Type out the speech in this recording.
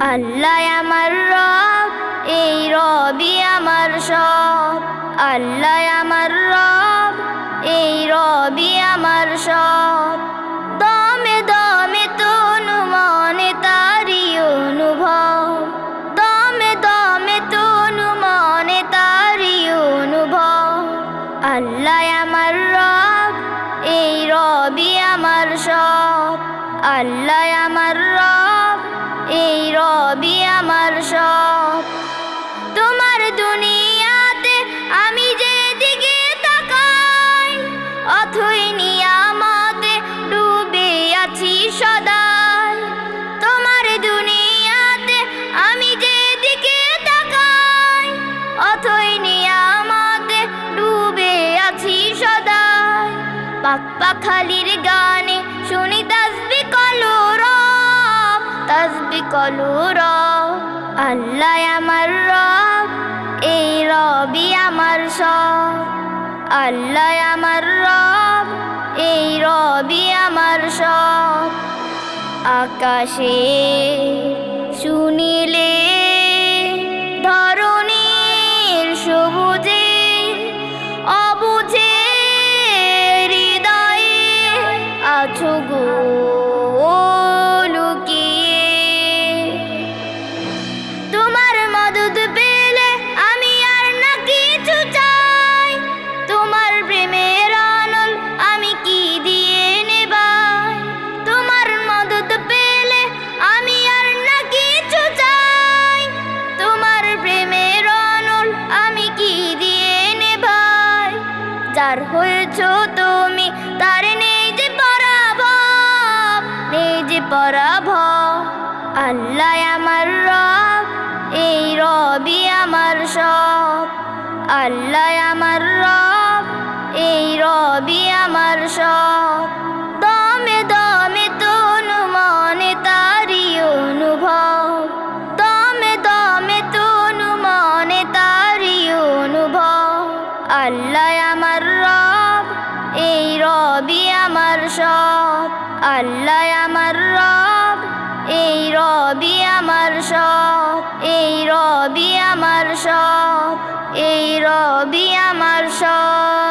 আল্লাহ আমার রব, এই রবি আমার সব। আল্লাহ আমার রব, এই রবি আমার সব। দমে দমে তনু মনে তারি অনুভব। দমে দমে তনু মনে তারি অনুভব। আল্লাহ আমার রব, এই রবি আমার সব। আল্লাহ আমার রব আমার সব তোমার দুনিয়াতে আমি যে যেদিকে তাকাই, অথই নিয়ামতে ডুবে আছি সদাই। তোমার দুনিয়াতে আমি যেদিকে তাকাই, অথই নিয়ামতে ডুবে আছি সদাই। পাপ্পা খালির গানে শুনি তাসবি কলু রব, তাসবি কলু রব। আল্লাহ আমার রব, এই রবি আমার সব। আল্লাহ আমার রব, এই রবি আমার সব। আকাশে শুনিলে যার হয়েছ তুমি, তার নেই যে পরাভব নেই যে পরাভব। আল্লাহ আমার রব, এই রবি আমার সব। আল্লাহ আমার রব, এই রবি আমার সব। আল্লাহ আমার রব, এই রবি আমার সব। আল্লাহ আমার রব, এই রবি আমার সব। এই রবি আমার সব, এই রবি আমার সব।